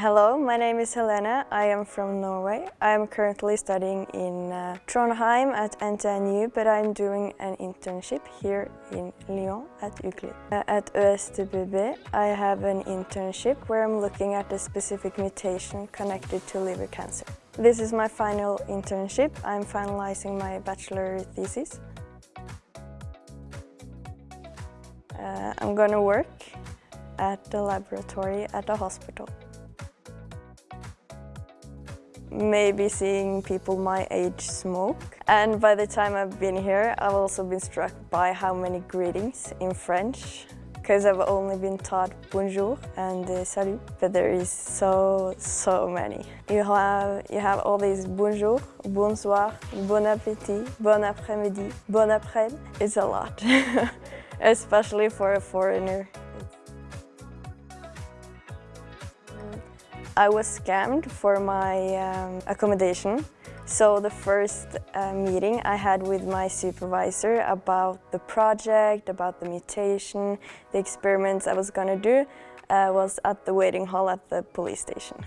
hello, my name is Helena. I am from Norway. I am currently studying in uh, Trondheim at NTNU, but I'm doing an internship here in Lyon at UCLI. Uh, at ÖSTBB, I have an internship where I'm looking at a specific mutation connected to liver cancer. This is my final internship. I'm finalizing my bachelor thesis. Uh, I'm gonna work at the laboratory at the hospital. Maybe seeing people my age smoke. And by the time I've been here, I've also been struck by how many greetings in French because I've only been taught bonjour and uh, salut, but there is so, so many. You have, you have all these bonjour, bonsoir, bon appétit, bon après-midi, bon après It's a lot, especially for a foreigner. I was scammed for my um, accommodation. So the first uh, meeting I had with my supervisor about the project, about the mutation, the experiments I was gonna do uh, was at the waiting hall at the police station.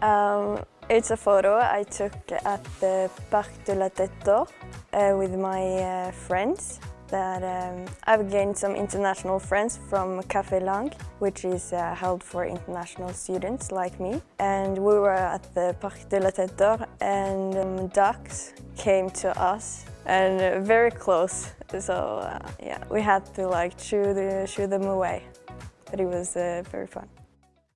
um, it's a photo I took at the Parc de la Tête d'Or uh, with my uh, friends that um, I've gained some international friends from Café Lang, which is uh, held for international students like me. And we were at the Parc de la Tête d'Or and um, ducks came to us and uh, very close. So uh, yeah, we had to like shoo, the, them away. But it was uh, very fun.